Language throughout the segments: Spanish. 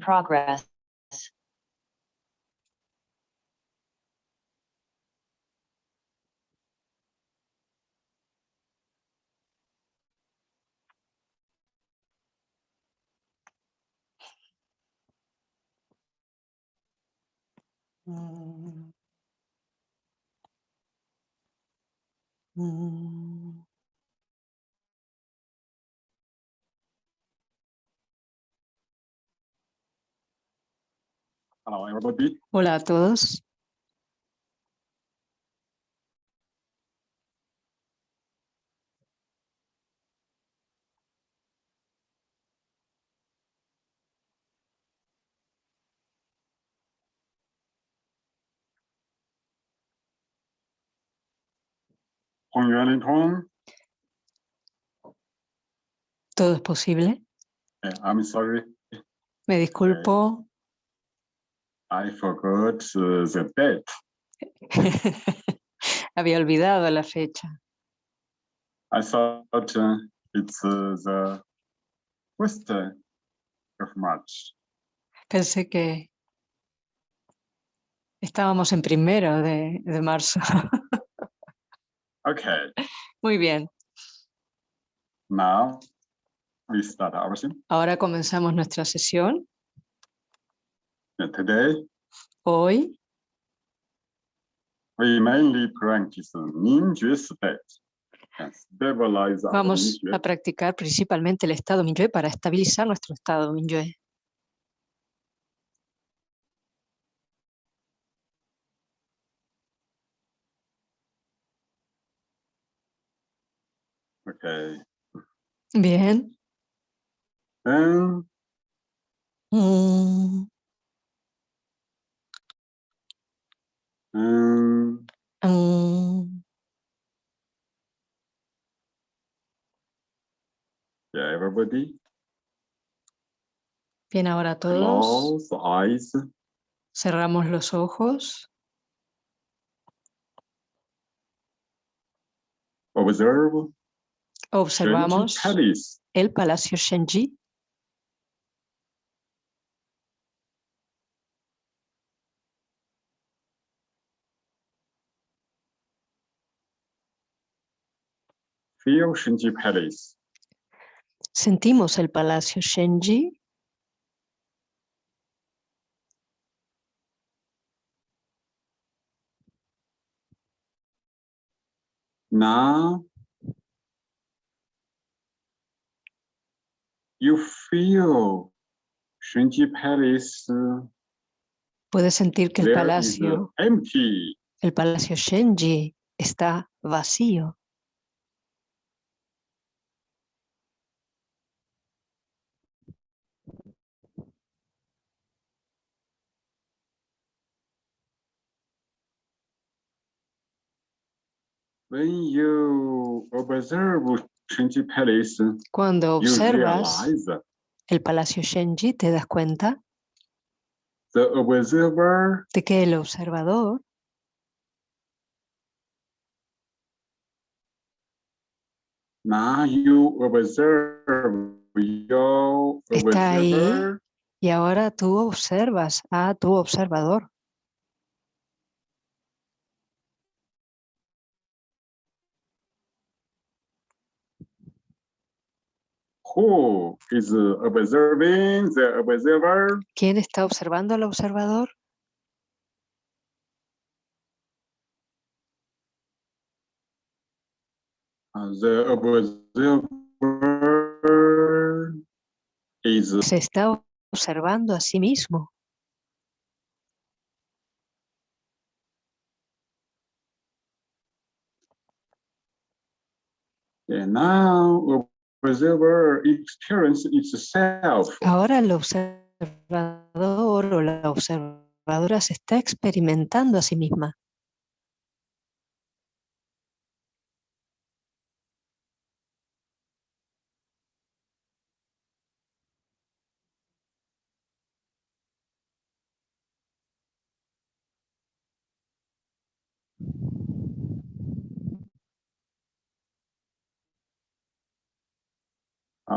progress. Mm. Mm. Hello, everybody. Hola a todos. Todo es posible. Eh, I'm sorry, Me disculpo. I forgot uh, the date. Había olvidado la fecha. I thought uh, it's uh, the first of March. Pensé que estábamos en primero de, de marzo. Okay, Muy bien. now we start our session. Ahora comenzamos nuestra sesión. Today, Hoy. We mainly practice state and stabilize our vamos a practicar principalmente el estado Minyue para estabilizar nuestro estado Minyue. Okay, Bien. then Mm, um, mm. yeah, everybody, Bien, ahora todos close eyes. cerramos los ojos. Observe Observamos el Palacio Shenji. Feel Shenji Palace. Sentimos el Palacio Shenji. Now you feel Shenji Palace Puedes sentir que el palacio, empty. el Palacio Shenji está vacío. When you observe Shenji Palace, Cuando you observas el Palacio Shenji, te das cuenta the observer de que el observador now you observe your Está ahí. y ahora tú observas a tu observador. Who is observing the observer ¿Quién está observando al observador? Uh, The observer is Se está observando a sí mismo. and now Ahora el observador o la observadora se está experimentando a sí misma.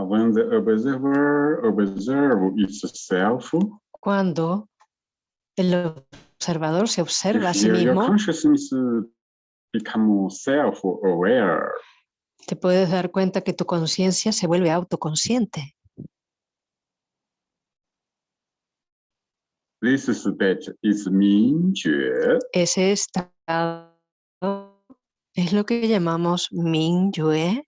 When the observer observe itself, Cuando el observador se observa a sí mismo, become self-aware, te puedes dar cuenta que tu conciencia se vuelve autoconsciente. this state is Ese estado es lo que llamamos Mingyue.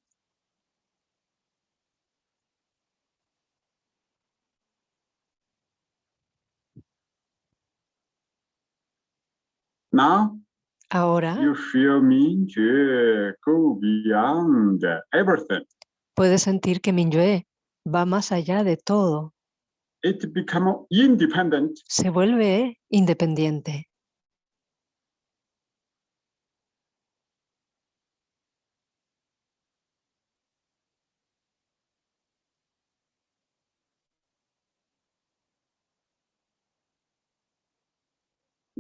Now Ahora you feel 明觉 go beyond everything. puedes sentir que Mingyue va más allá de todo, It become independent. se vuelve independiente.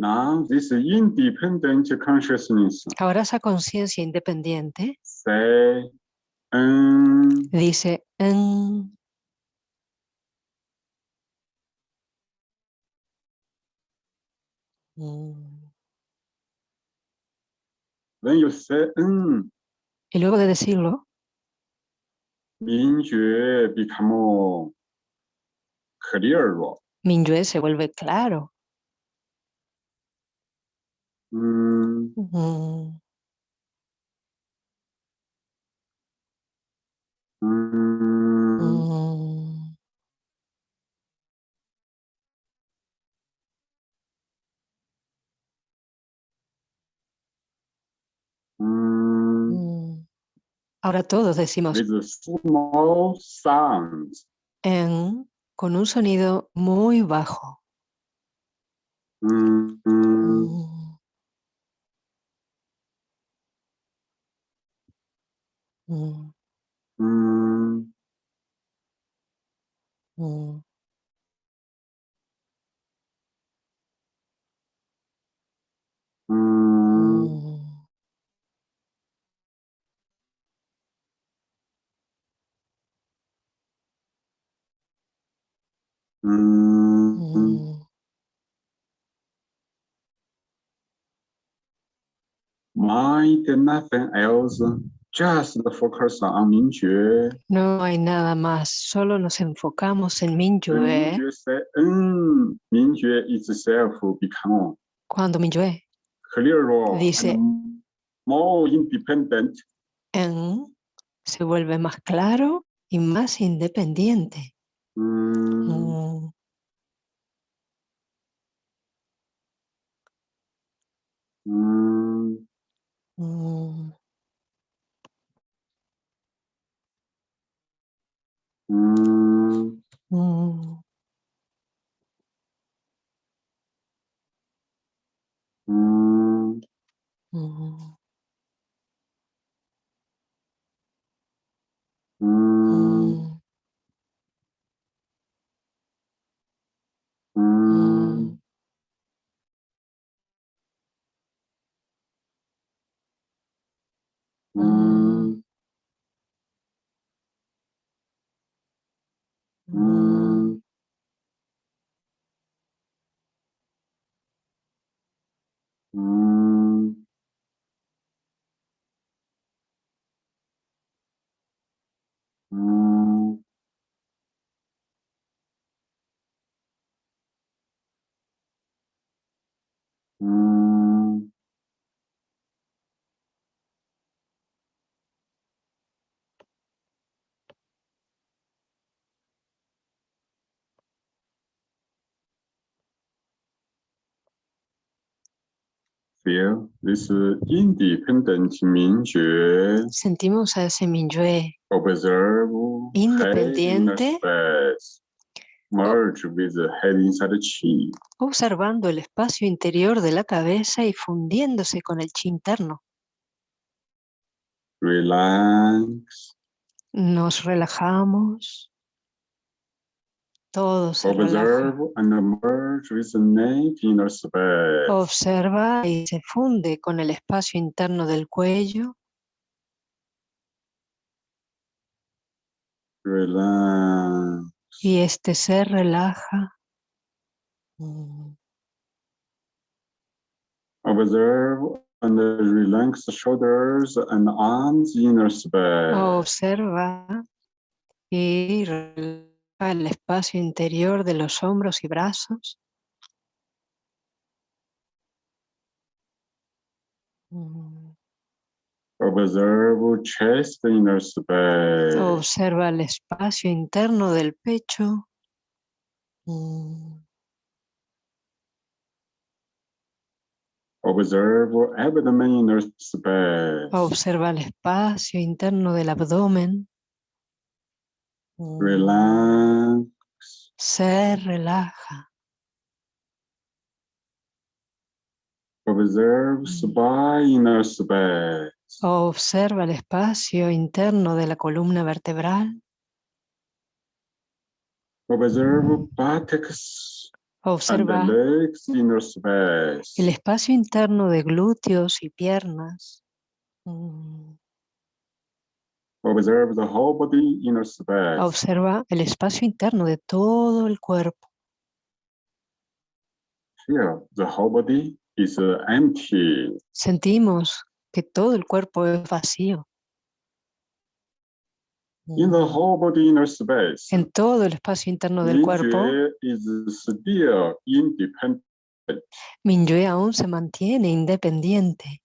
Now this independent consciousness Ahora esa conciencia independiente. Say, um, dice, "Mm, mm". when you say, um, y luego de decirlo. Mingyue se vuelve claro. Mm, mm, um, mm. Ahora todos decimos with a small sounds. en con un sonido muy bajo. Um, 음. 음, 음. 음, 음. 음, 음, 음. Mãe, tem nothing else. Just focus on Mingyue. No hay nada más, solo nos enfocamos en Mingyue. ¿eh? Mm, Mingyue itself become Cuando Mingyue dice more independent, en, se vuelve más claro y más independiente. Mm. Mm. mm. mm. Mm, mm, mm, Feel this independent Sentimos a ese Mingyue observe Independiente. merge with the head inside the chi. observando el espacio interior de la cabeza y fundiéndose con el chi interno. Relax. Nos relajamos. Todo se relaja. Observe and merge with the inner space. Observa y se funde con el espacio interno del cuello. relax. y este ser relaja. Observe and relax the shoulders and arms inner space. Observa y relaja el espacio interior de los hombros y brazos. Mm. Observe chest inner space. Observa el espacio interno del pecho. Mm. Observe abdomen inner space. Observa el espacio interno del abdomen. Mm. Relax. Se relaja. Observe spine inner space. Observa el espacio interno de la columna vertebral. Observe buttocks and Observa legs inner space. el espacio interno de glúteos y piernas. Mm. Observe the whole body inner space. Observa el espacio interno de todo el cuerpo. Feel the whole body is uh, empty. Sentimos que todo el cuerpo es vacío. In the whole body inner space, En todo el espacio interno del cuerpo. Minyue aún se mantiene independiente.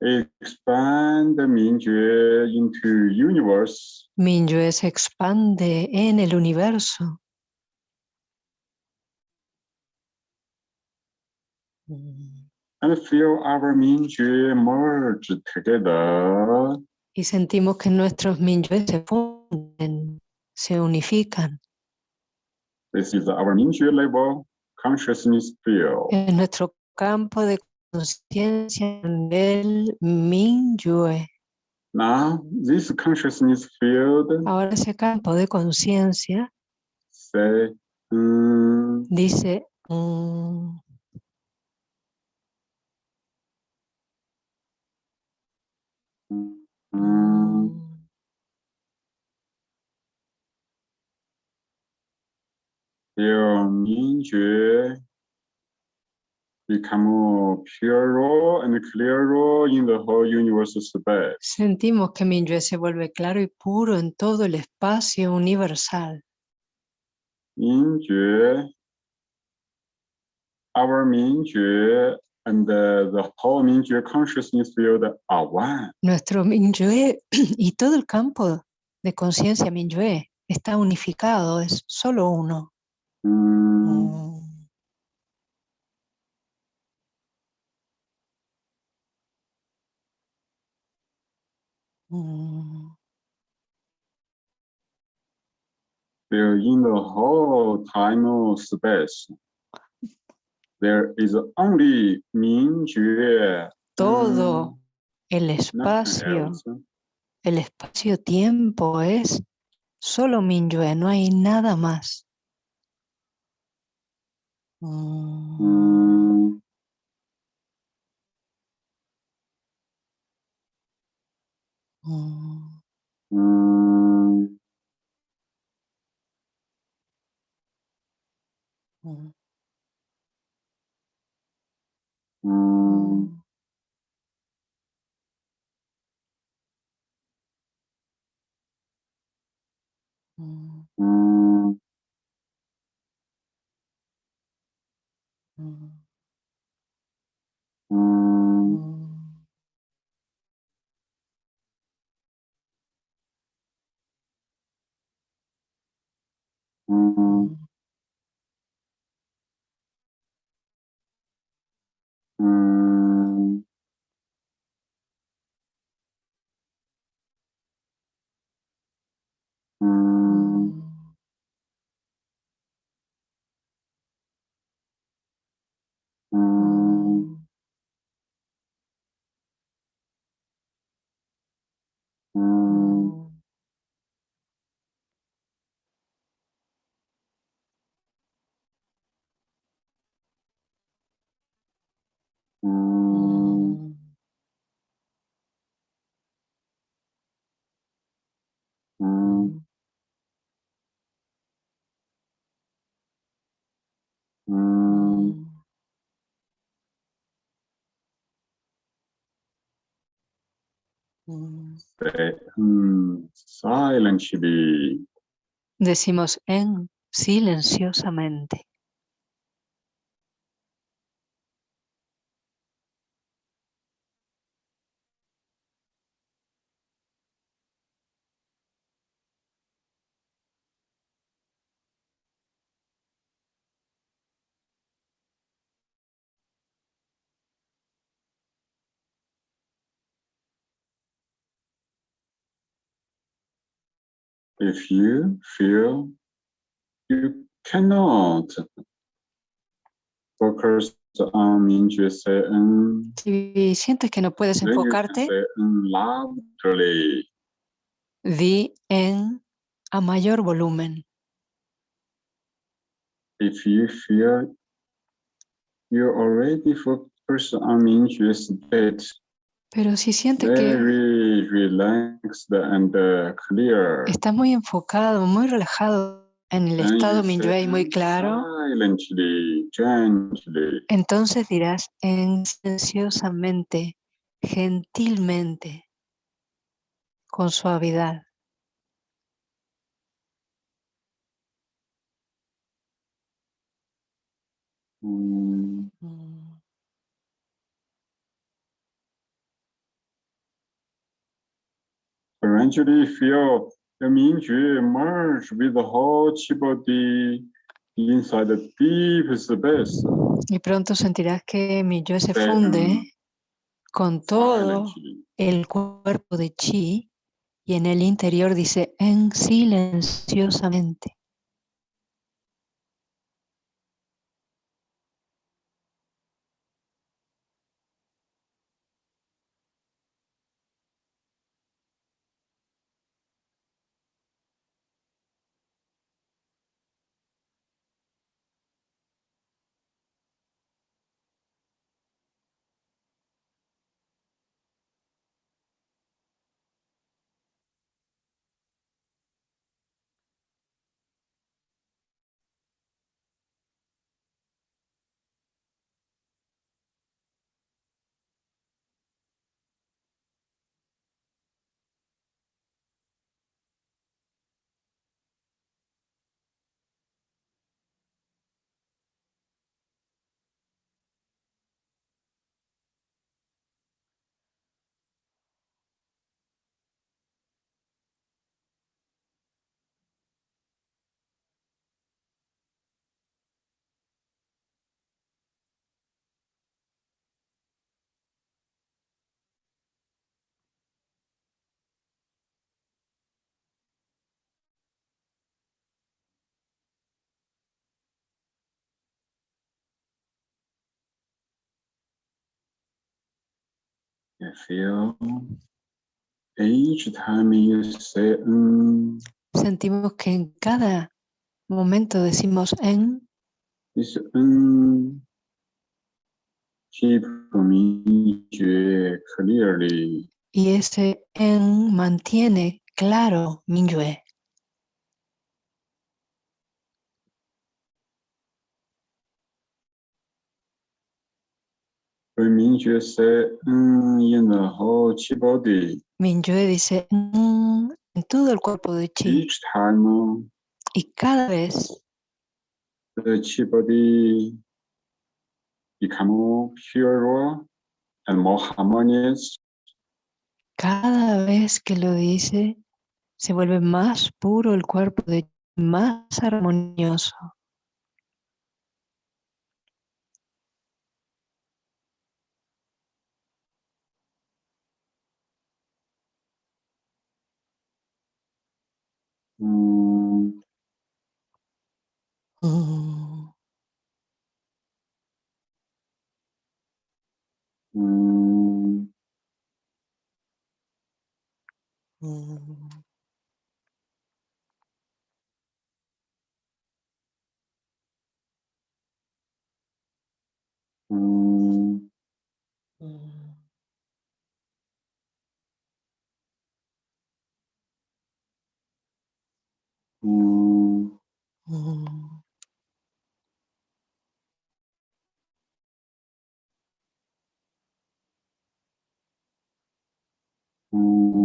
Expand Mingyue into universe. Minyue se expande en el universo. and feel our Mingyue merge together. Y sentimos que nuestros Minyue se funden, se unifican. This is our Mingyue level consciousness field. En nuestro campo de conciencia del. Now, this consciousness field. Ahora ese campo de conciencia. Mm, dice, mm, mm, Mingyue become purer and clearer in the whole universe space. sentimos que Minyue se vuelve claro y puro en todo el espacio universal. Mingyue, our Mingyue and the, the whole Mingyue consciousness field are one. Nuestro Minyue y todo el campo de conciencia Minyue está unificado, es solo uno. Mm, Mm. There in the whole time of space, there is only Mingyue. Todo el nothing espacio, el espacio-tiempo es solo Minyue, no hay nada más. Mm. Mm, Mm. mm, Mm. mm, Mm. Mm. mm, Mm. Mm, Decimos en silenciosamente. if you feel you cannot focus on interest in, si sientes que no puedes enfocarte, in di en a mayor volumen. If you feel you already focus on interest Pero si sientes que relaxed and uh, clear. estás muy enfocado, muy relajado en el then estado Minyue muy "En claro, Silently, gently. entonces dirás en silenciosamente, gentilmente, con suavidad. Mm, Eventually feel the 明觉 merge with the whole chi body inside the deep space. Y pronto sentirás que Minyue se Say, funde "Mm, con todo el cuerpo de Chi y en el interior dice en silenciosamente. You feel each time you say mm, Sentimos que en cada momento decimos en this mm, keep 明觉 clearly. y ese en mantiene claro Minyue. 觉 say mm, in the whole chi body, Minyue dice "Mm", en todo el cuerpo de Chi each time y cada vez the chi body become more pure and more harmonious. Cada vez que lo dice, se vuelve más puro el cuerpo de Chi, más armonioso. Mm, mm, mm, mm. mm. Mm. Mm. who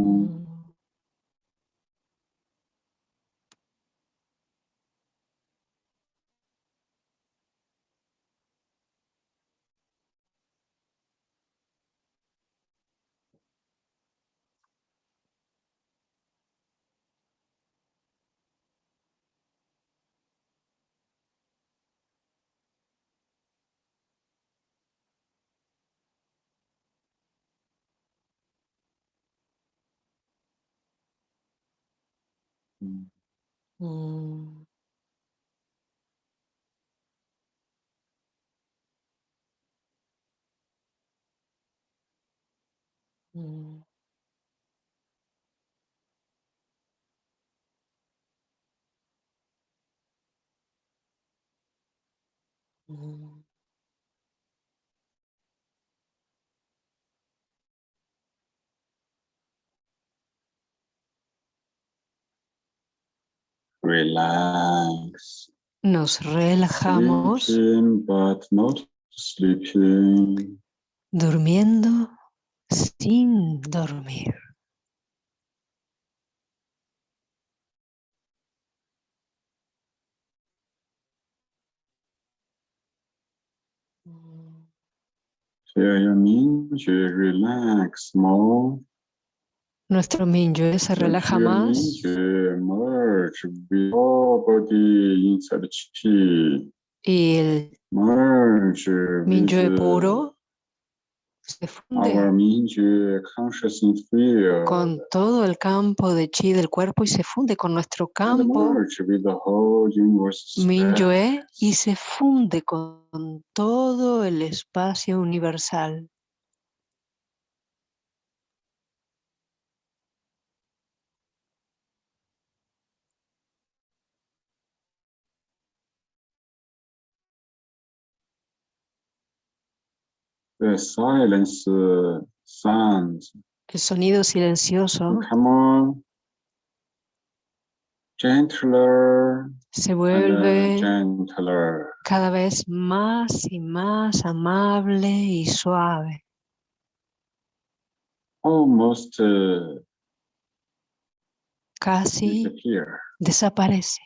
Mm. Mm. Mm. Mm. Relax. Nos relajamos Sleeping, but not sleeping. durmiendo sin dormir. Feel your minju relax more. Nuestro Minyue se relaja más y el Minyue uh, puro se funde con todo el campo de chi del cuerpo y se funde con nuestro campo. Minyue y se funde con todo el espacio universal. Silence sounds El sonido silencioso become gentler se uh, vuelve gentler. cada vez más y más amable y suave, almost uh, casi disappear. desaparece.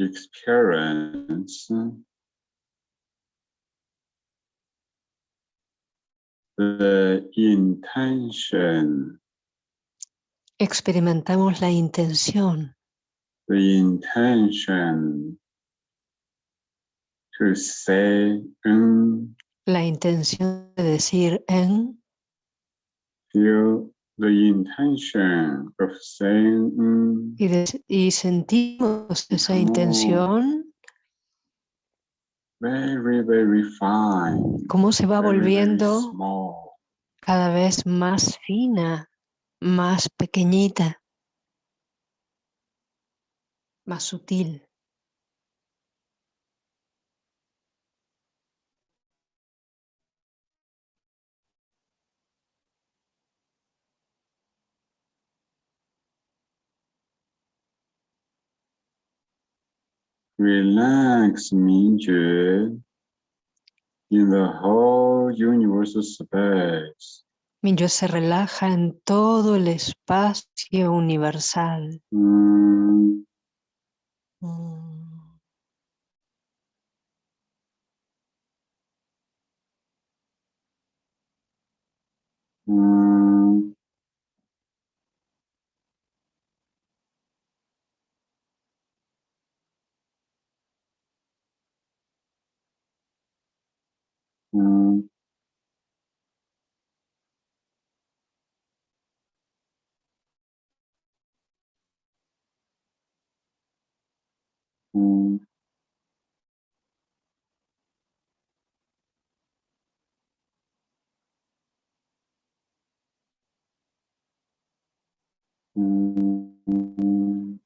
Experience. The intention, Experimentamos la intención, the intention. To say and la intención de decir en, feel the intention of saying mm, y, de- y sentimos esa intención, very, very fine. cómo se va very, volviendo cada vez más fina, más pequeñita, más sutil. Relax, Mingjue, in the whole universal space. Minyue se relaja en todo el espacio universal. Mm, Mm. Mm-hmm.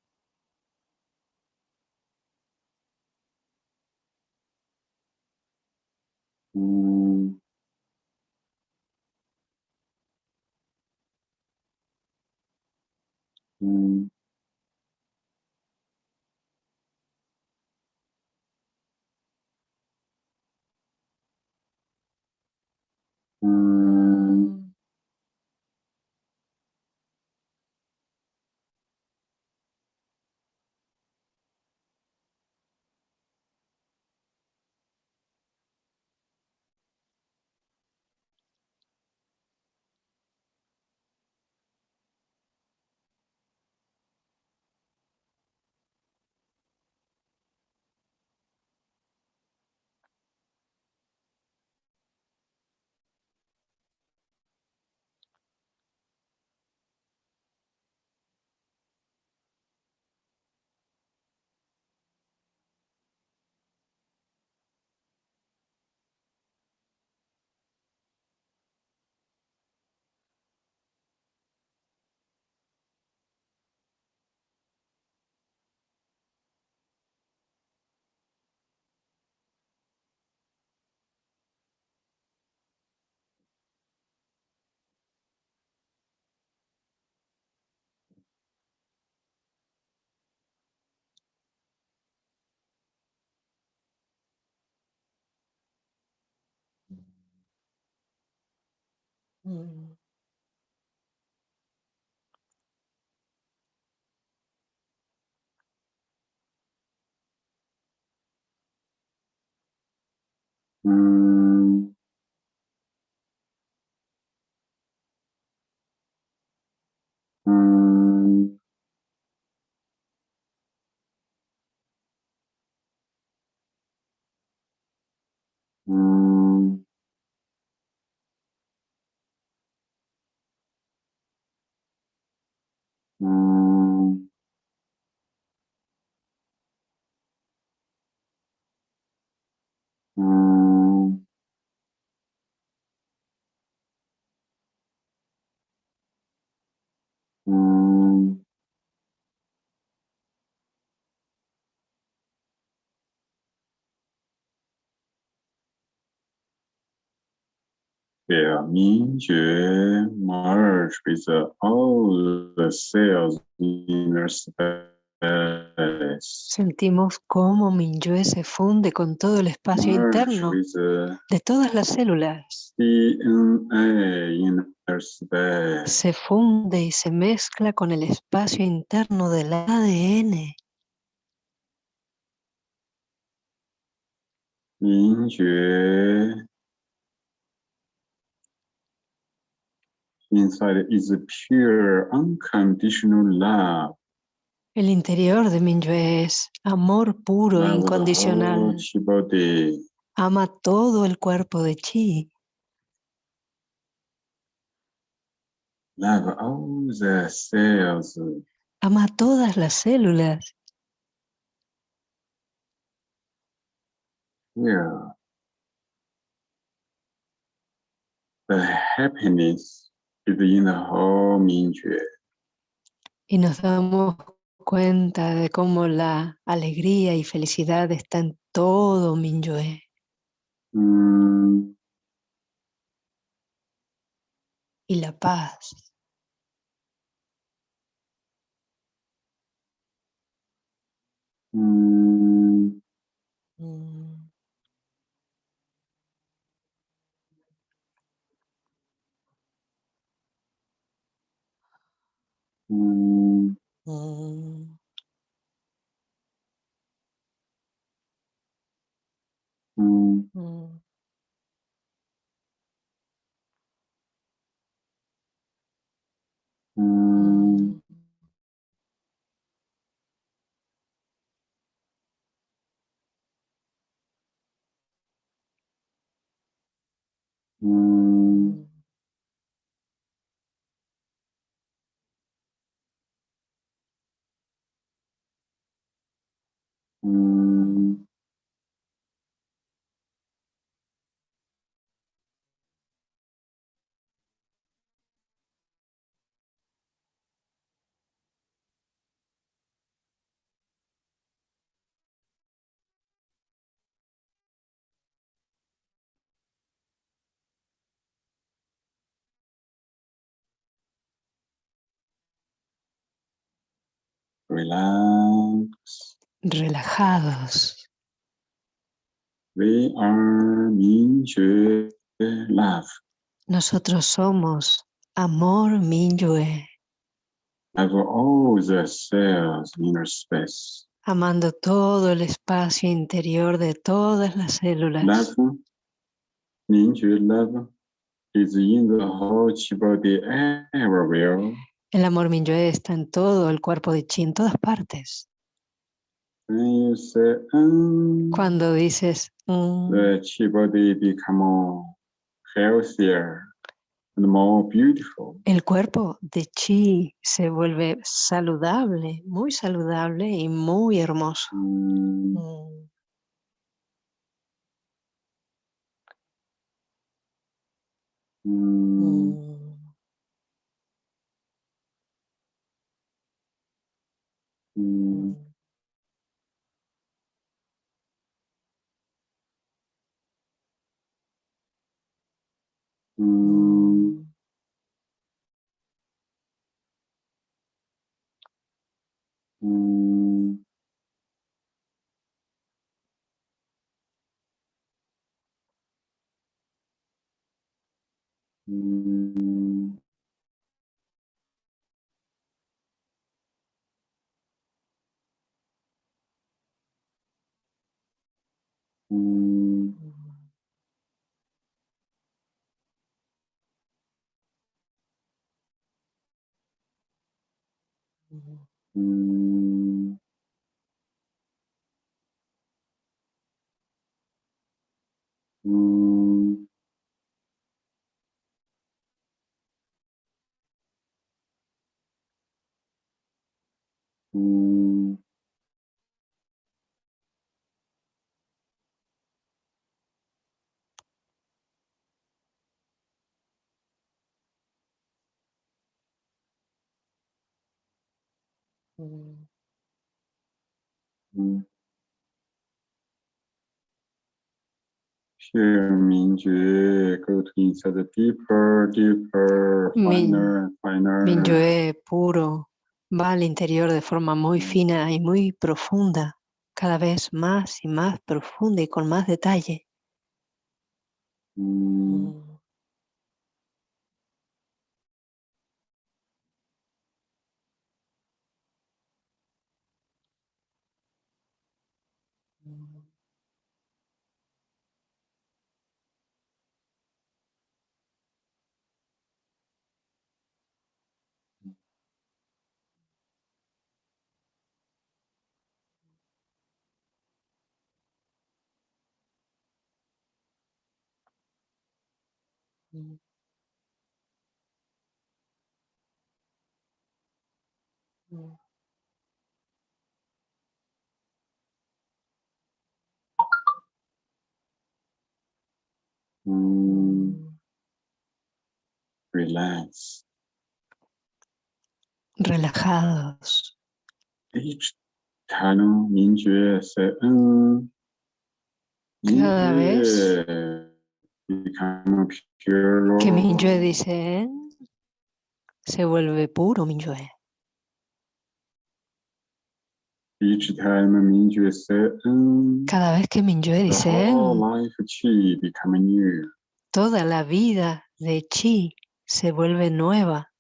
Mm. Mm. Mm. Mm. With all the cells space. Sentimos cómo Mingyue se funde con todo el espacio interno de todas las células. Se funde y se mezcla con el espacio interno del ADN. Mingyue inside is a pure unconditional love. El interior de Minyue es amor puro, Love incondicional. Ama todo el cuerpo de Chi. Love all the cells. Ama todas las células. Yeah. The happiness Mingjue. Y nos damos cuenta de cómo la alegría y felicidad está en todo Minyue. Mm, Y la paz. mm, Mm. Mm-hmm. Relax. Relajados. We are Minjue love. Nosotros somos amor Minyue, Have all the cells in inner space. amando todo el espacio interior de todas las células. Love, Minjue love is in the whole body everywhere. El amor Minyue está en todo el cuerpo de Chi, en todas partes. When you say um, Cuando dices mm, the chi body become healthier and more beautiful. el cuerpo de Chi se vuelve saludable, muy saludable y muy hermoso. Mm, Mm, mm, mm, mm, Minjue, go inside the deeper, deeper, finer, finer. Minyue puro va al interior de forma muy fina y muy profunda, cada vez más y más profunda y con más detalle. Mm, mm, Relax. Relajados. Um, Cada vez pure. Que Minyue dice se vuelve puro Minyue. Each time Minjue say um, Cada vez que Minyue the dice toda la vida de Chi se vuelve nueva.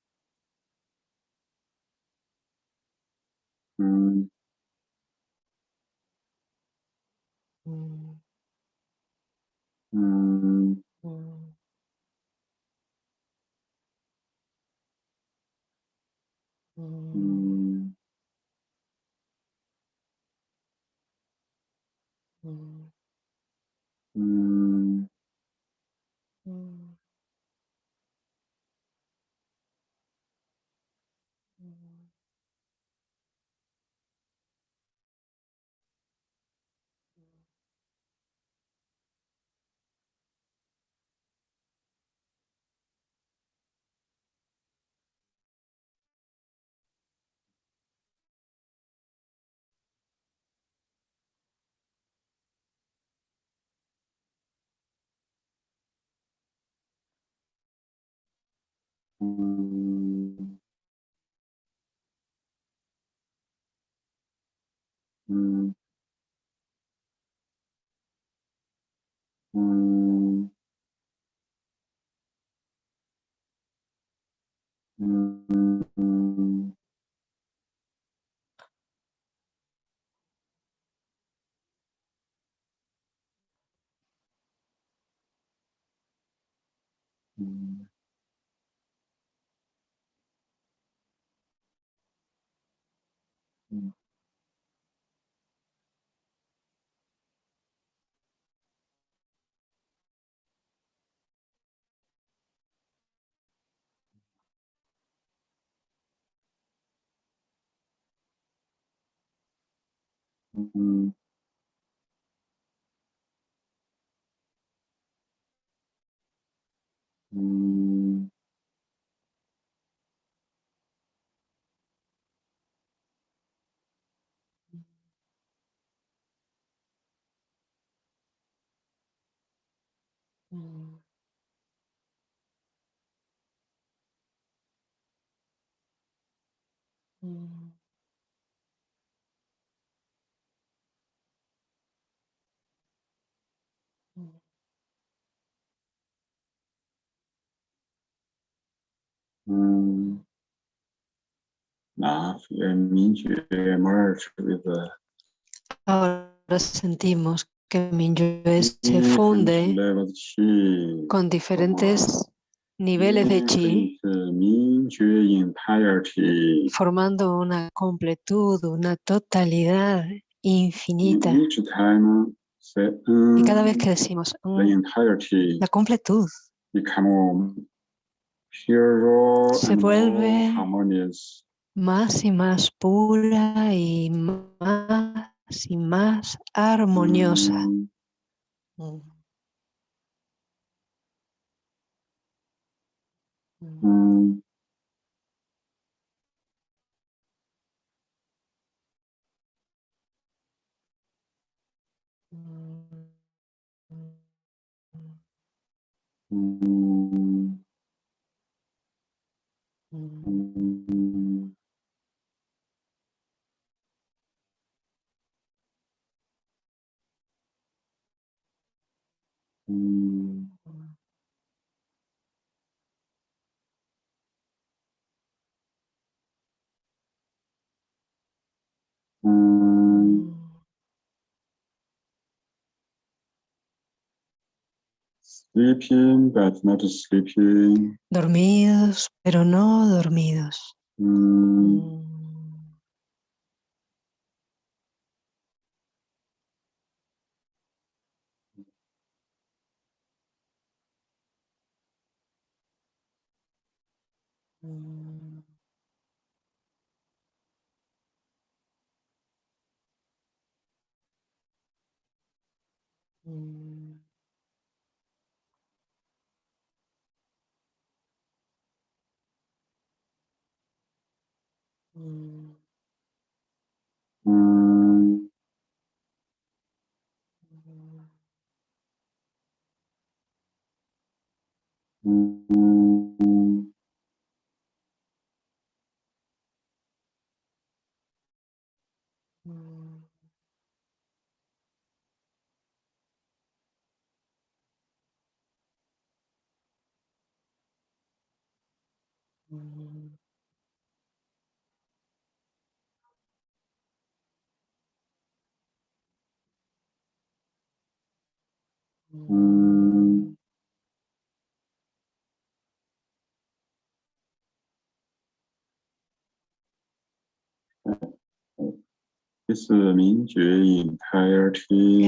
Mm, Mm, Ừm, Ừm. Ừm. Mm, mm, mm, mm, mm, mm, Mm, mm, mm. Merge with the Ahora sentimos que Minyue se funde con diferentes niveles de chi, formando una completud, una totalidad infinita. Y cada vez mm, que decimos "Mm", la completud Se vuelve- harmonious. más y más pura y más y más armoniosa. Mm, Mm. Mm. Mm, Sleeping but not sleeping. Dormidos, pero no dormidos. Mm, Mm. Mm. Mm. Mm. mm, mm, Mm. Mm. mm. This Mingyue entirety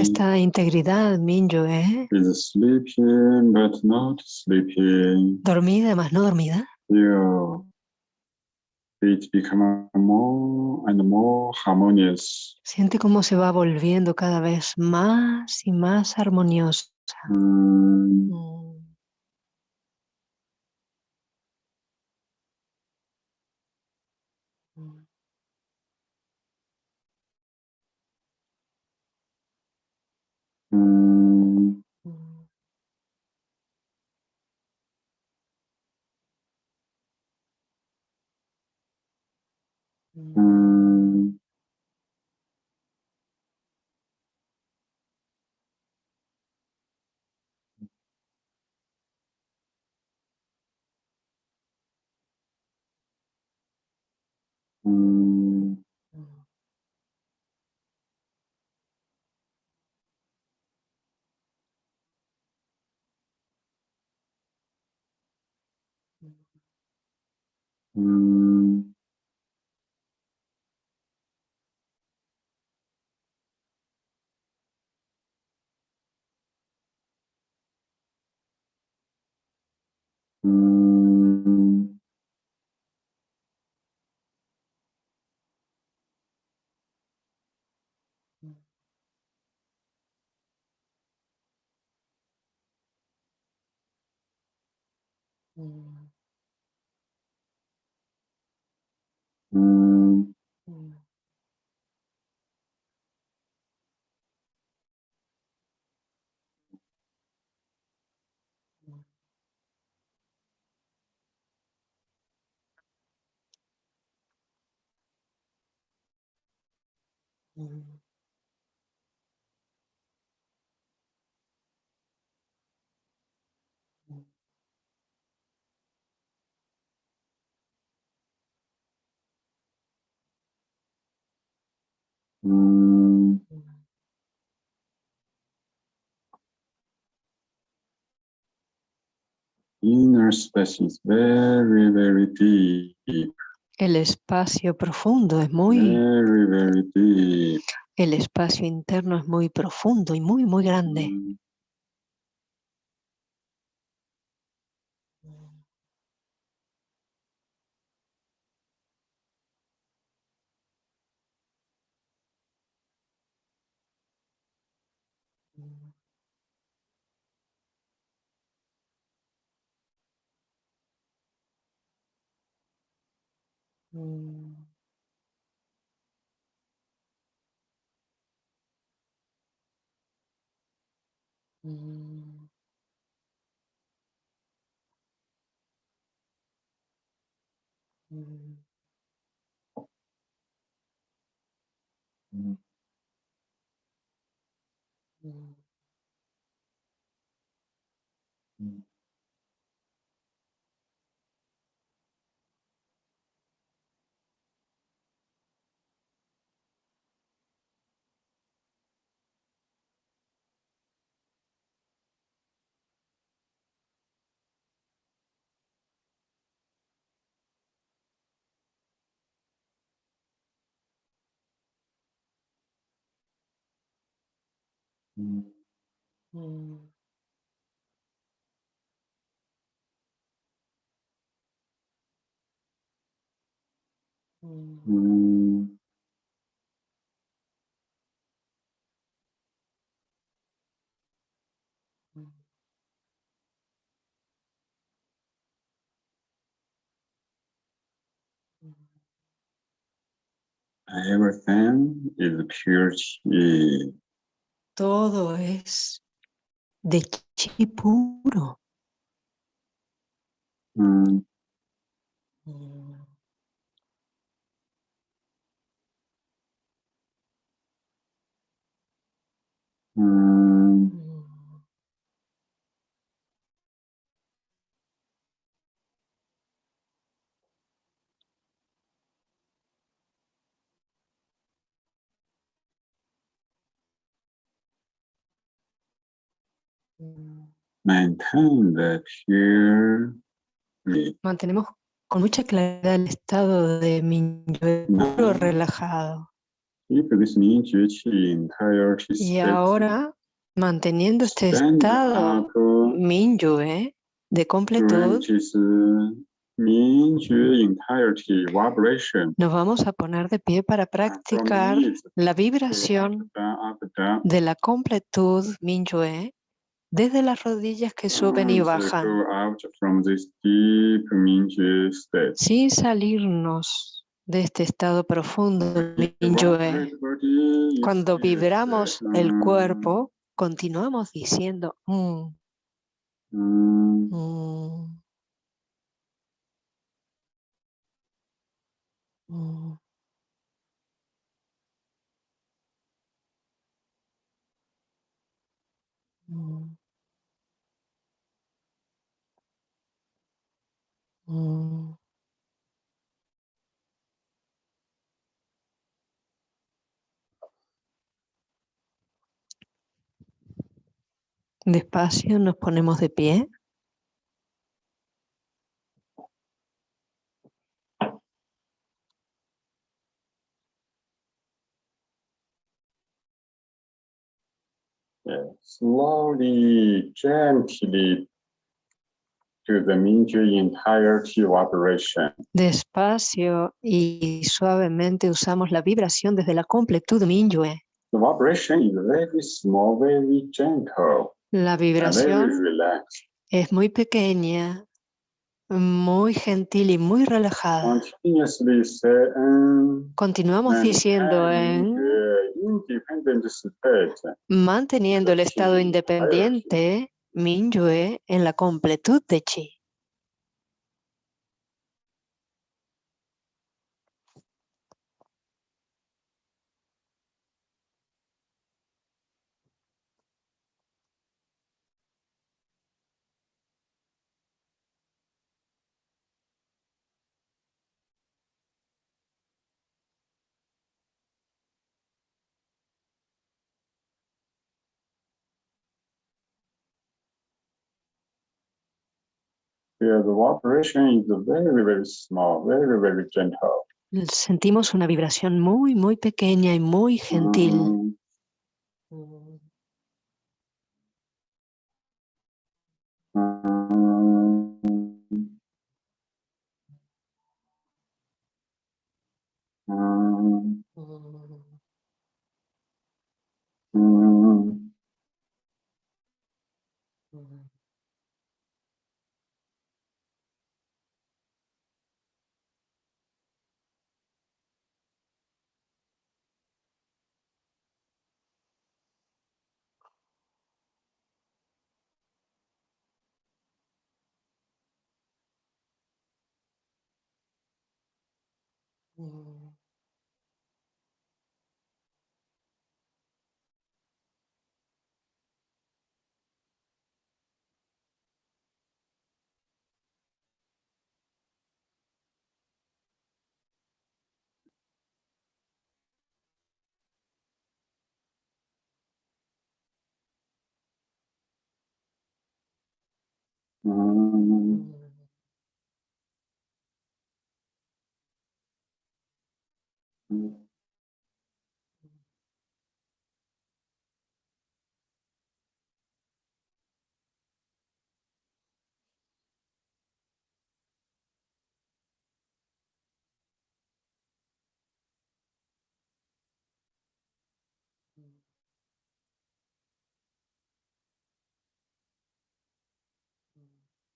Esta integridad, Mingyue, is sleeping but not sleeping. dormida más no dormida, Feel it become more and more harmonious. siente cómo se va volviendo cada vez más y más armoniosa. Mm, mm, Mm. Mm. mm, Mm. Mm. Mm. Inner space is very, very deep. El espacio profundo es muy, Very, very deep. el espacio interno es muy profundo y muy, muy grande. Mm. Mm. Mm. Mm. mm, Mm. mm. Mm, Mm. Mm. mm, Mm. Mm. Everything is pure. Todo es de chi puro. Mm, Mm. mm, Mm. Mm. Maintain the pure. chi. Mantenemos con mucha claridad el estado de Minyue puro relajado. Y ahora, manteniendo este estado Minyue de completud, nos vamos a poner de pie para practicar la vibración de la completud Minyue desde las rodillas que suben y bajan, sin salirnos de este estado profundo Minyue. Cuando vibramos el mm, cuerpo, continuamos diciendo "Mm, mm, mm, mm". Mm. Despacio nos ponemos de pie. gently to the Mingyu entirety vibration. Despacio y suavemente usamos la vibración desde la completud Minyue. The vibration is very small, very gentle, La vibración es muy pequeña, muy gentil y muy relajada. Um, Continuamos diciendo en state. manteniendo el estado Chi, Minyue en la completud de Chi. The vibration is very, very small, very, very gentle. Sentimos una vibración muy, muy pequeña y muy gentil. Mm, mm, Mm. Mm. Mm.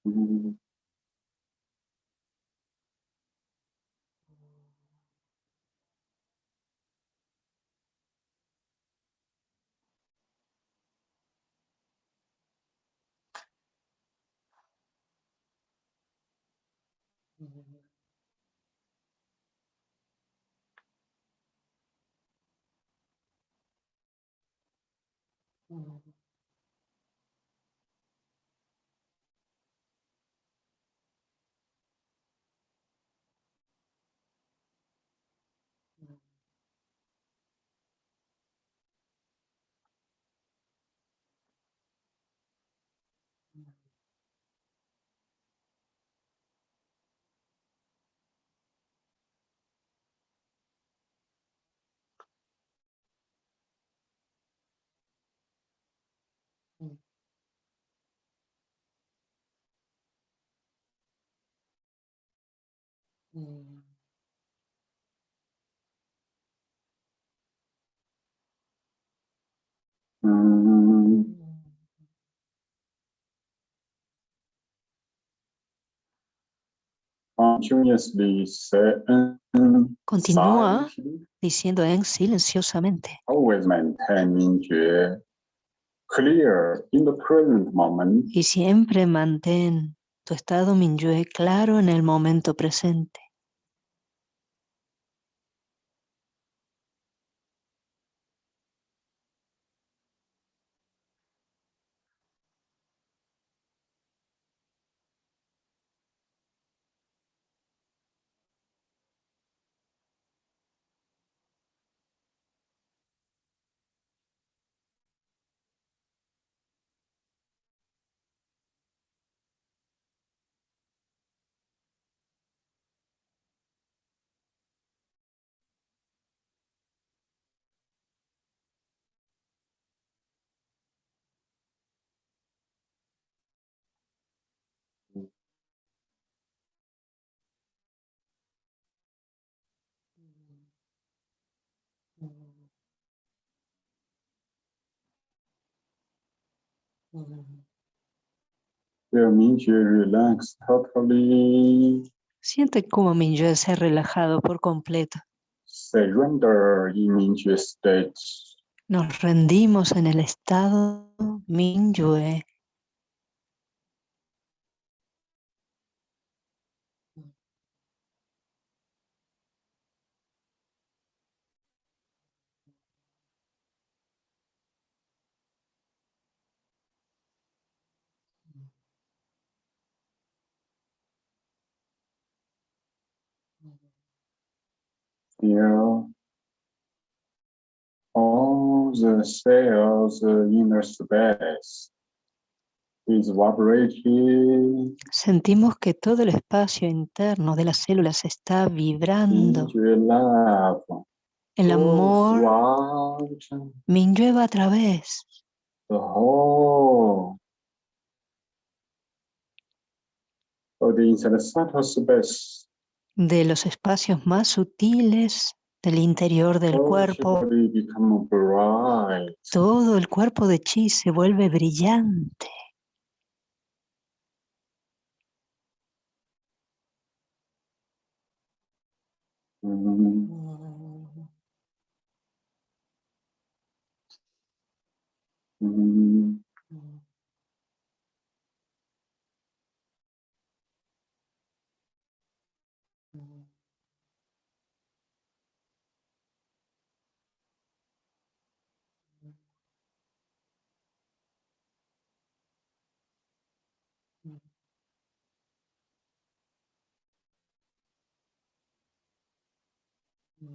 Mm, continuously say, Mm-hmm. Mm, Continúa diciendo en silenciosamente. always maintain 明觉 clear in the present moment. Y siempre mantén tu estado Minyue claro en el momento presente. Siente cómo Minyue se ha relajado por completo. Nos rendimos en el estado Minyue. Feel all the cells in the space is vibrating. Sentimos que todo el espacio interno de las células está vibrando. El amor throughout Minyue va a través the whole of the space. De los espacios más sutiles del interior del Whole cuerpo. Todo el cuerpo de Chi se vuelve brillante. Mm,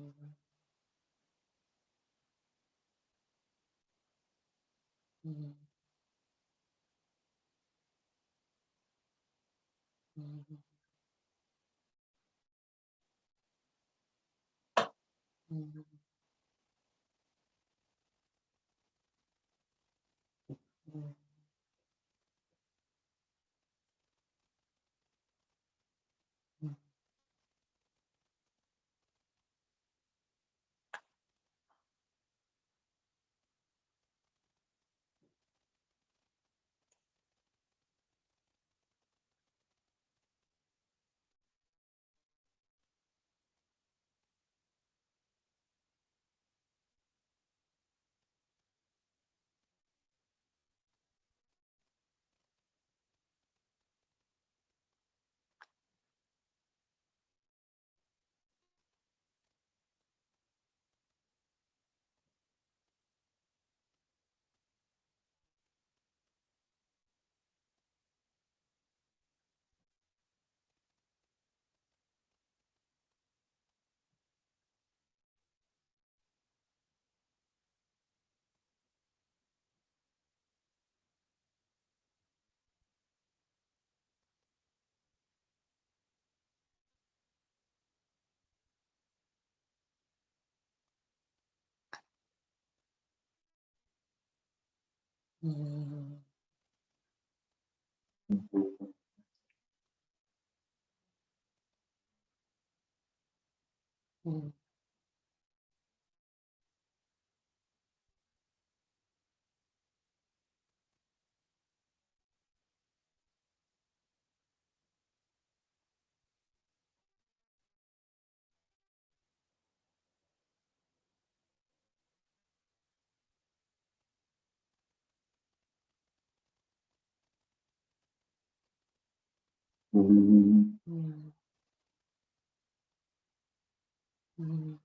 Mhm. Mhm. Mhm. 음. 음. 음. 嗯。嗯。嗯。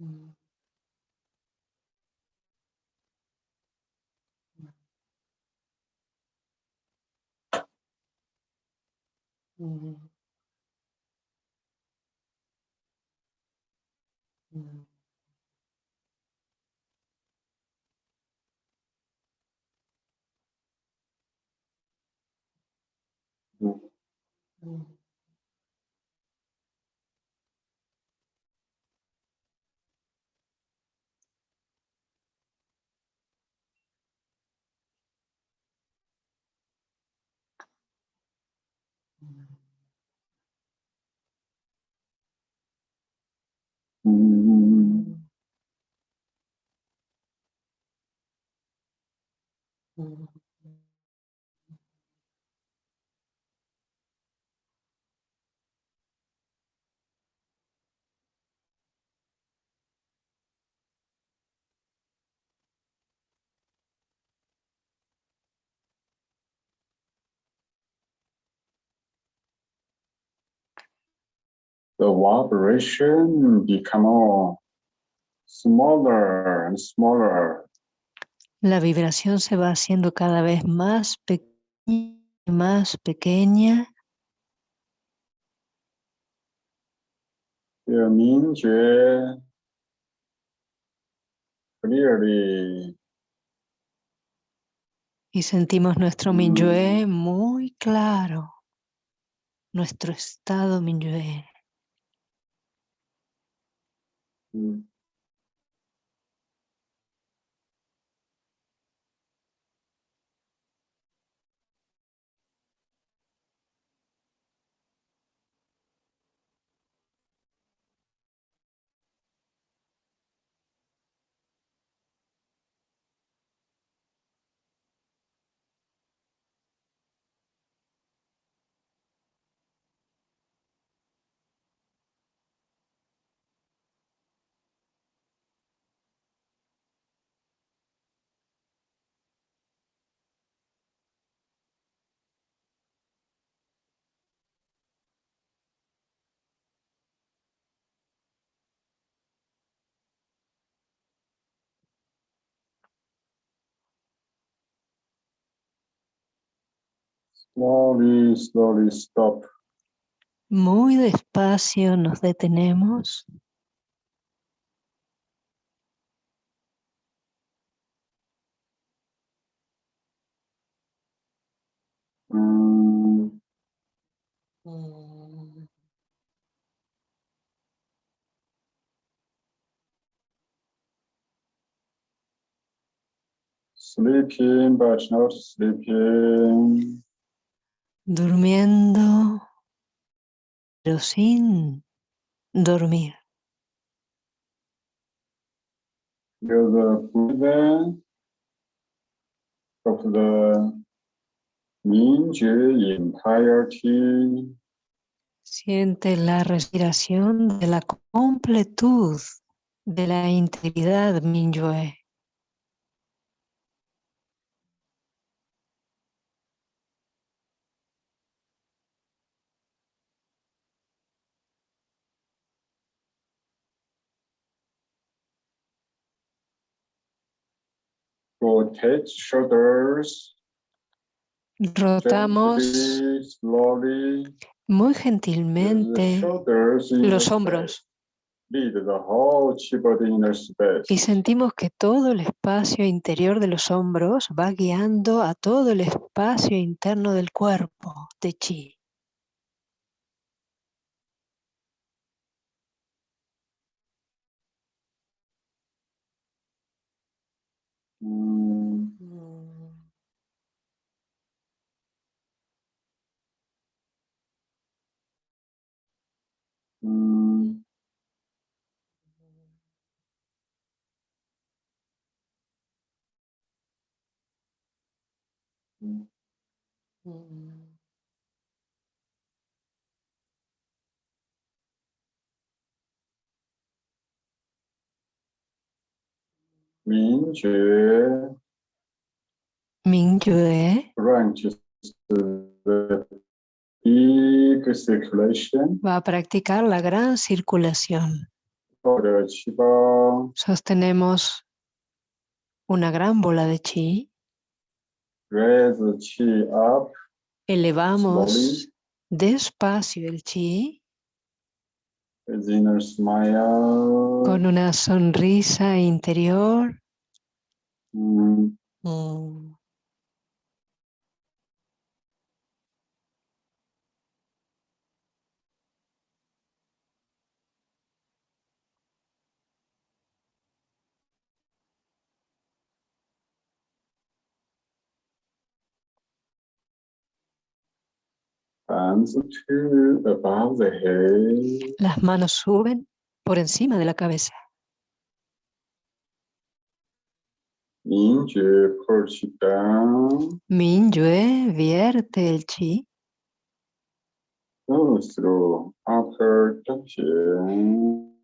嗯。嗯。嗯。嗯 Mm. Mm. The vibration become more smaller and smaller. La vibración se va haciendo cada vez más pequeña, más pequeña. Y sentimos nuestro Mm. Minyue muy claro. Nuestro estado Minyue. Mm, slowly, slowly stop. Muy despacio nos detenemos. Mm, sleeping, but not sleeping. Durmiendo, pero sin dormir. The of the 明觉 entirety. Siente la respiración de la completud de la integridad Minyue. Rotate shoulders Rotamos muy gentilmente los hombros. Y sentimos que todo el espacio interior de los hombros va guiando a todo el espacio interno del cuerpo de chi. Mm. 明觉 Yue branches the deep circulation va a practicar la gran circulación. Sostenemos una gran bola de chi, raise the qi up, elevamos despacio el chi with inner smile. con una sonrisa interior. Mm, Mm. Las manos suben por encima de la cabeza. Minyue vierte el chi.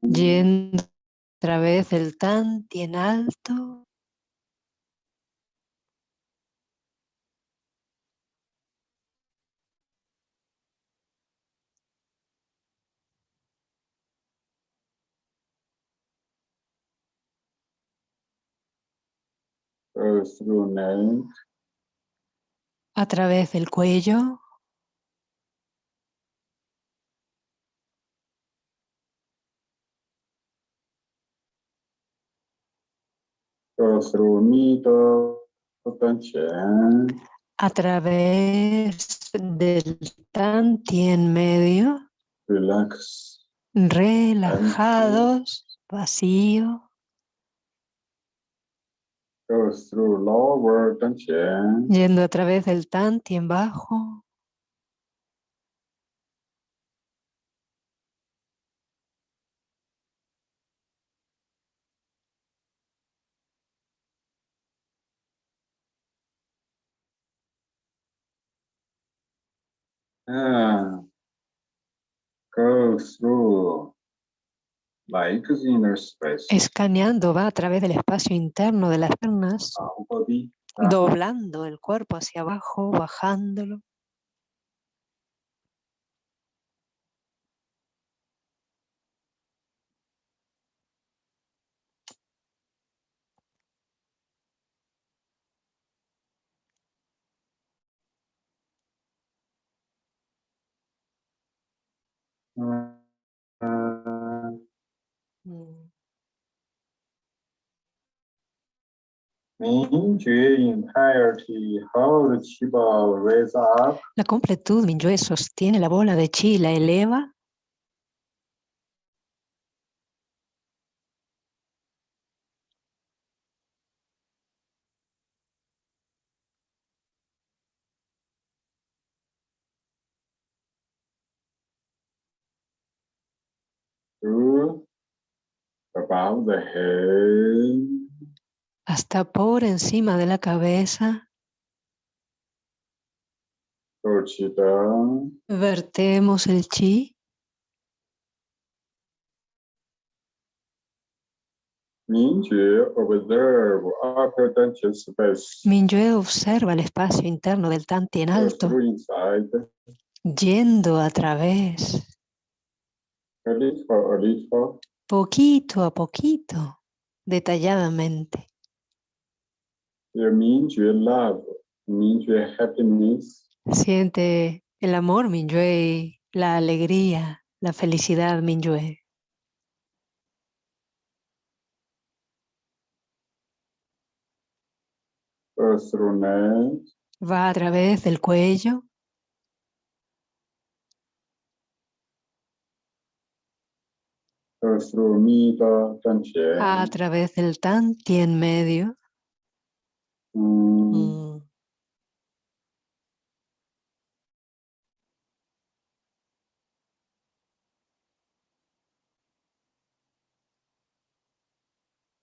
Yendo a través del tan tien alto a través del cuello. A través del tan tien medio. Relax. relajados vacío Go through lower tension. yendo a través del tan tien bajo Ah. Go through. Escaneando va a través del espacio interno de las piernas. Down. doblando el cuerpo hacia abajo bajándolo La completud, Minyue, sostiene la bola de chi, la eleva. Above the head hasta por encima de la cabeza. Vertemos el chi, Minjue observe upper tension space Minyue observa el espacio interno del tan tien go alto, yendo a través, poquito a poquito, detalladamente. your Minjue love Minjue happiness Siente el amor, Minyue, la alegría, la felicidad, Minyue. Va a través del cuello, a través del tan tien medio. Mm, Mm.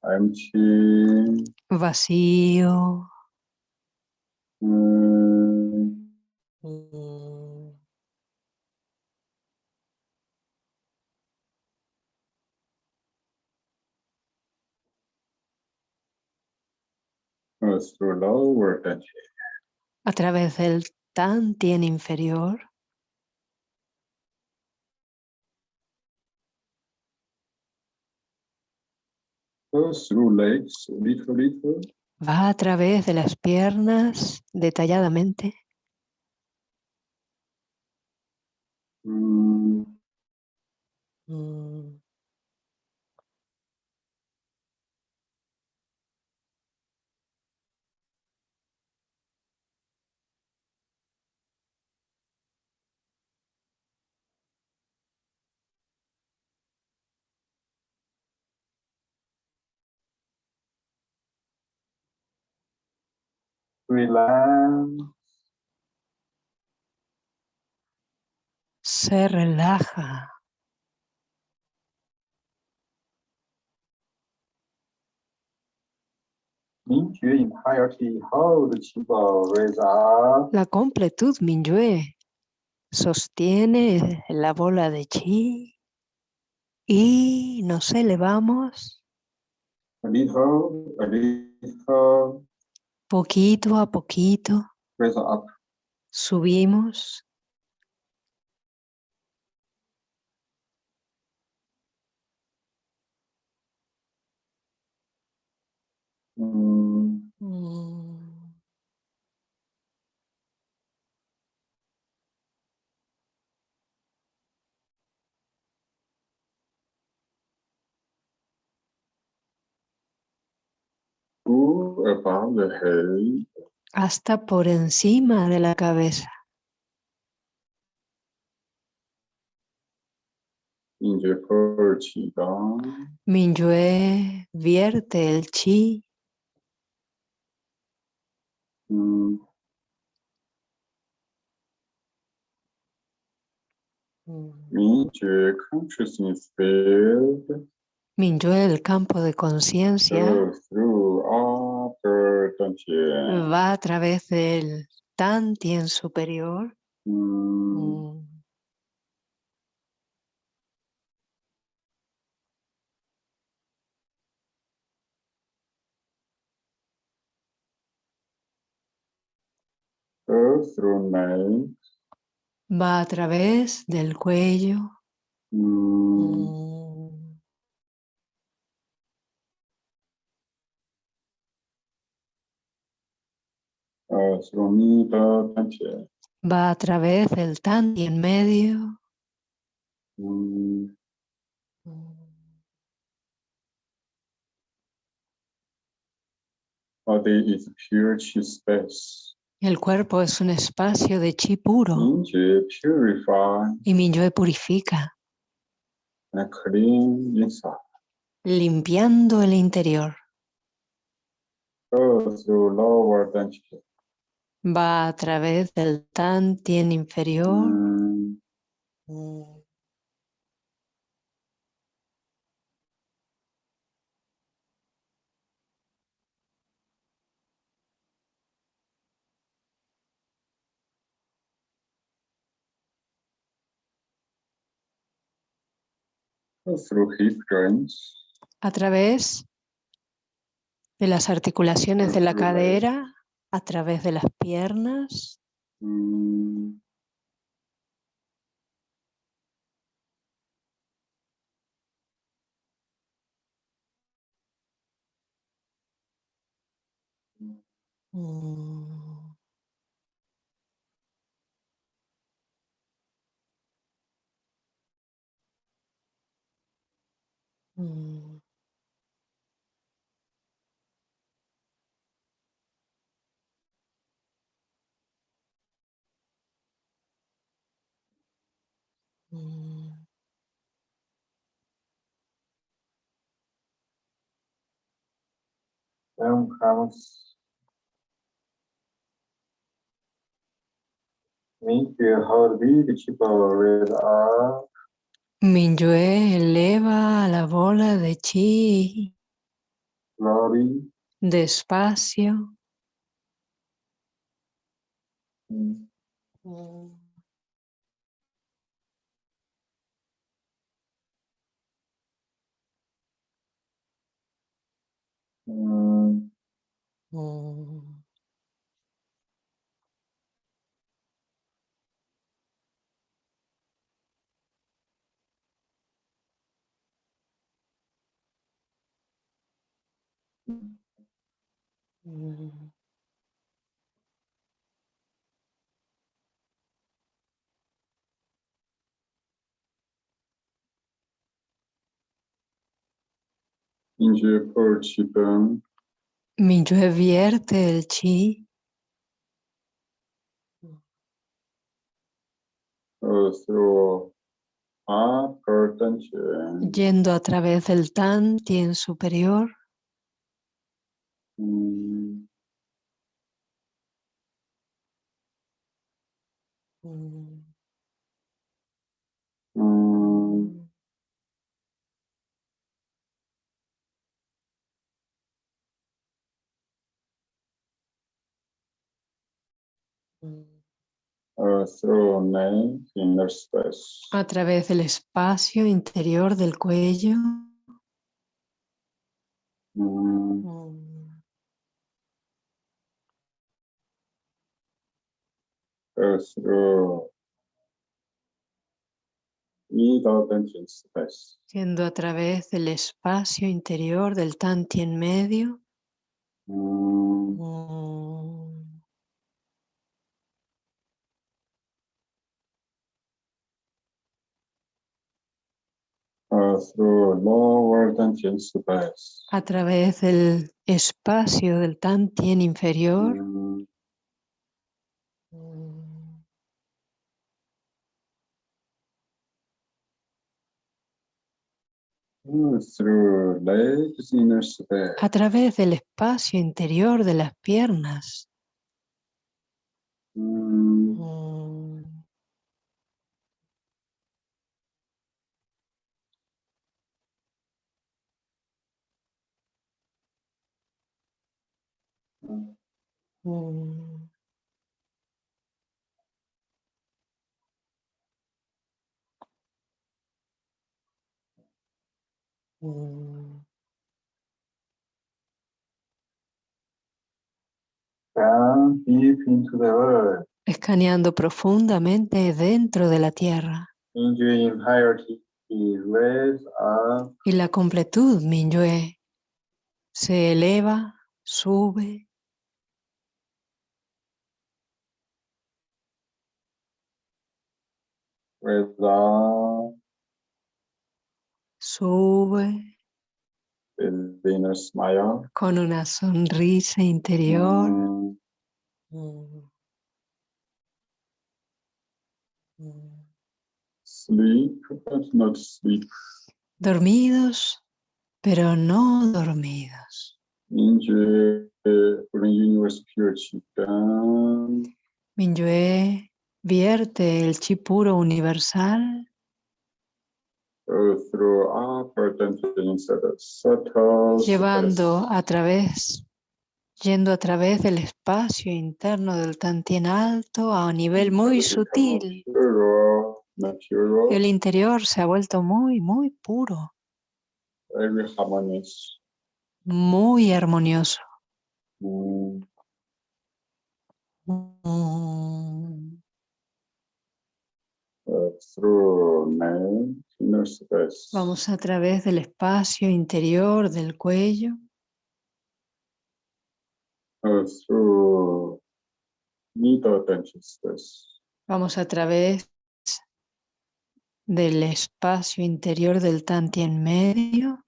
empty Vacío. A través del Tan Tien inferior, goes through legs, little, little, va a través de las piernas detalladamente, mm, Mm. Relax, se relaja. La completud Minyue sostiene la bola de chi y nos elevamos. A little, a little, poquito a poquito, up, subimos. Mm, go above the head, hasta por encima de la cabeza. Minyue vierte el chi. Mm, Mingyu consciousness field, Minyue, el campo de conciencia, va a través del Tan Tien superior. mm, Va a través del cuello. Mm. uh, through middle dantian, Va a través del Tan Tien medio. mm, body is pure chi space. El cuerpo es un espacio de chi puro y Minyue purifica, and clean inside. limpiando el interior. Goes lower. Va a través del Tan Tien inferior. Through joints. a través de las articulaciones de la cadera, a través de las piernas, Mm, Mm. Mm. Minyue eleva la bola de chi. Despacio. Mm, mm, 음. 어. 음. 음. Minju revierte el chi. Yendo a través del Tan Tien superior. Mm. mm. a través del espacio interior del cuello. Siendo a través del espacio interior del Tanti en medio. Mm. a través del espacio del Tantien inferior, a través del espacio interior de las piernas. Mm. Mm. Mm. down deep into the earth, escaneando profundamente dentro de la tierra is y la completud Minyue se eleva, sube, without sube the inner smile. con una sonrisa interior. Mm, Mm. Mm. Sleep, but not sleep. Dormidos, pero no dormidos. Down, vierte el chi puro universal llevando a través, yendo a través del espacio interno del Tantien alto a un nivel muy sutil. El interior se ha vuelto muy, muy puro, muy armonioso. Mm, Mm. uh, through nine inner space. Vamos a través del espacio interior del cuello, vamos a través del espacio interior del Tantien medio,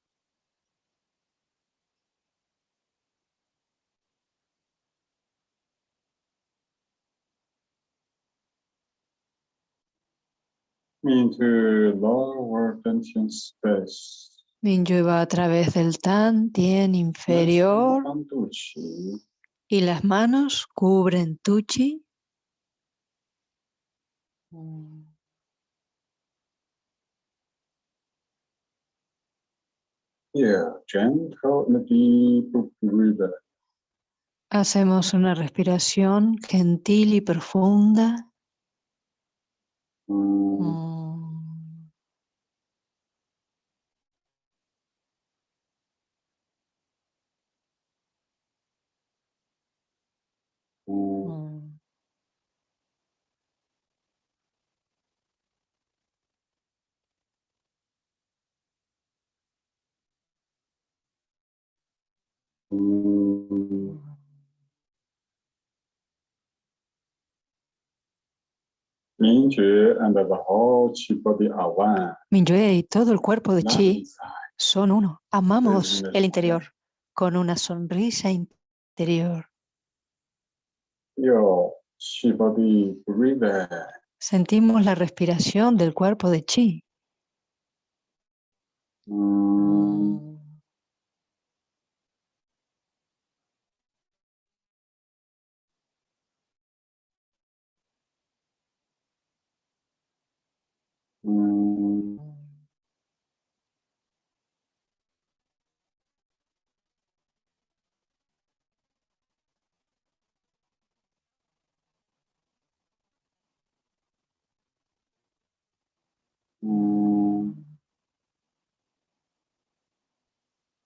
into lower tension space. Minyue va a través del Tantien inferior Antuchi. y las manos cubren tu chi. Here, gentle and deep breathe. Hacemos una respiración gentil y profunda. Mm, Mm. mm, Mm. 嗯 Mingyue and the whole chi body are one. Minyue y todo el cuerpo de Chi son uno. Amamos el interior con una sonrisa interior. Sentimos la respiración del cuerpo de Chi. Mm.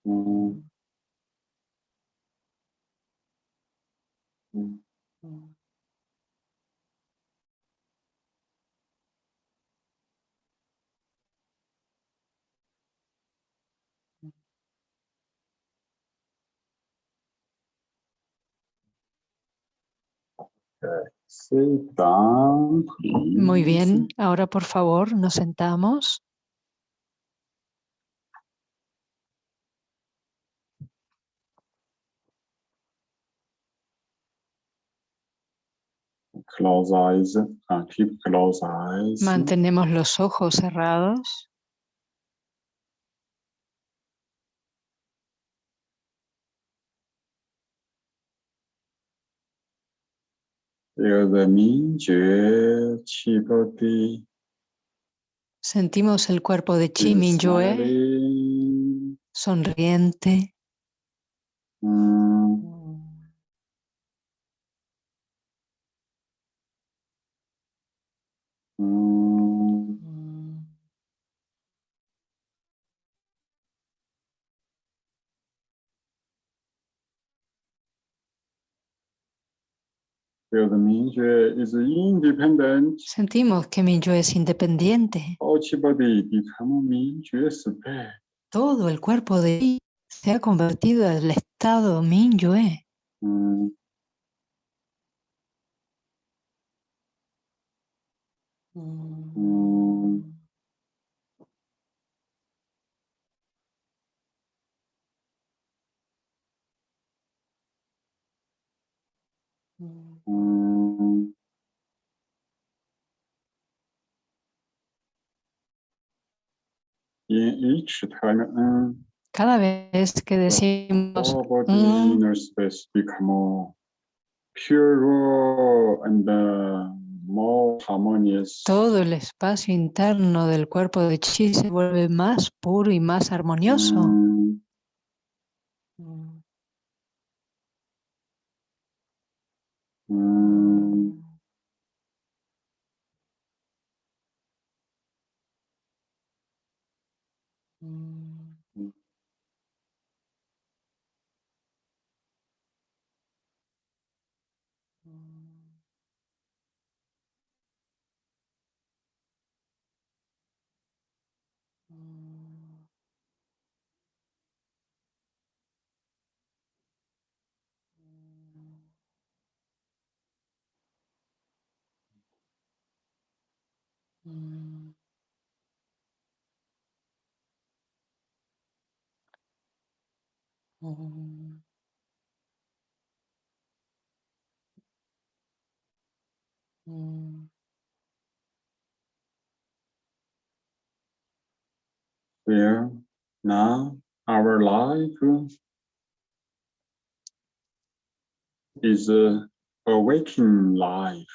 Mm. Muy bien, ahora por favor nos sentamos. Close eyes. Keep close eyes. Mantenemos los ojos cerrados. Mingyue Sentimos el cuerpo de Chi smiling. sonriente. Mm. Sentimos que Minyue es independiente. Mingyue. Todo el cuerpo de Chi se ha convertido al estado Minyue. Mm. Mm. Mm. Mm, Cada vez que decimos mm. uh, more harmonious. todo el espacio interno del cuerpo de Chi se vuelve más puro y más armonioso. Mm. Mm. Mm. Mm. Mm. Where now our life. Is uh, a awakening life.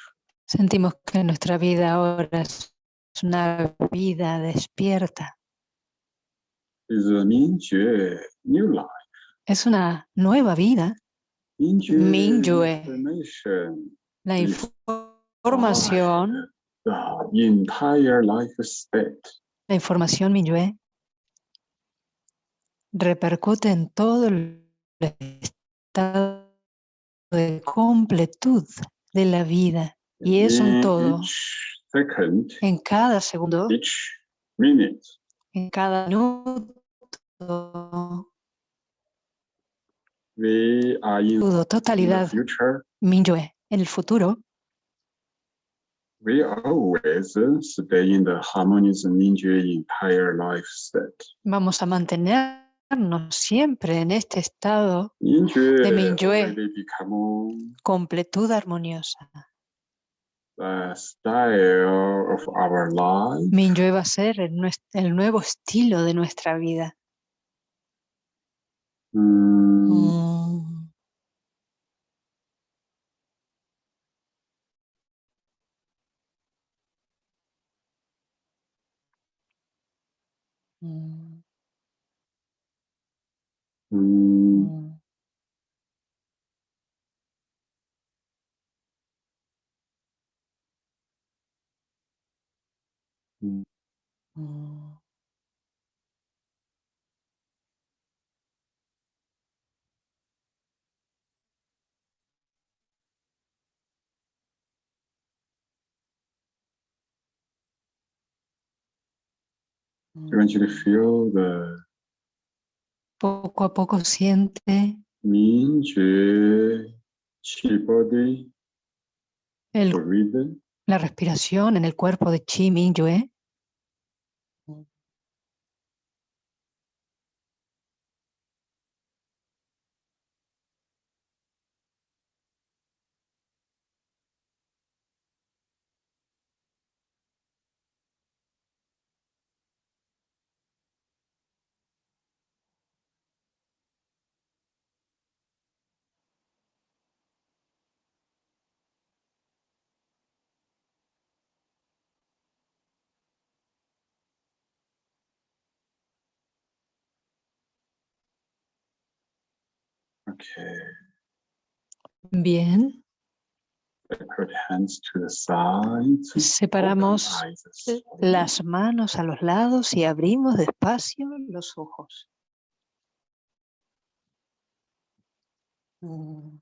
Sentimos que nuestra vida ahora es una vida despierta. Is a Mingyue new life. Es una nueva vida. Mingyue Mingyue. La información, the entire life state. la información Minyue repercute en todo el estado de completud de la vida y es un In todo en cada segundo, en cada minuto, We are in, todo, totalidad. Minyue. En el futuro We always stay in the harmonious Mingyue entire life state. vamos a mantenernos siempre en este estado Mingyue De Mingyue. completud armoniosa. Style of our life. Minyue va a ser el, nuevo estilo de nuestra vida. Mm, Mm. Feel the Poco a poco siente chi body el- breathing. la respiración en el cuerpo de Chi Minyue. Okay. Bien, Put hands to the sides. Separamos las manos a los lados y abrimos despacio los ojos. Mm.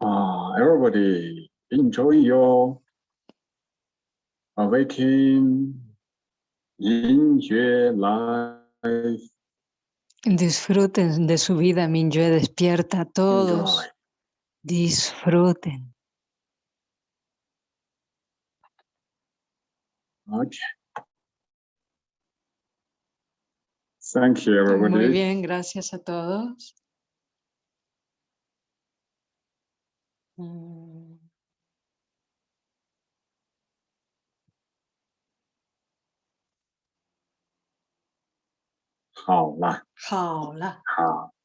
Ah, everybody enjoy your awakening Yinjue life. Disfruten de su vida, Minyue despierta. Todos Enjoy. disfruten. Okay. Thank you, Muy everybody. bien, gracias a todos. Mm. 好了，好了。好。